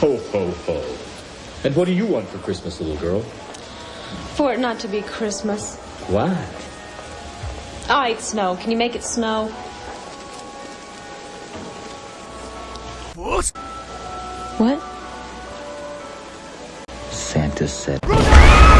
Ho, ho, ho. And what do you want for Christmas, little girl? For it not to be Christmas. Why? Ah, All right, snow. Can you make it snow? What? What? Santa said.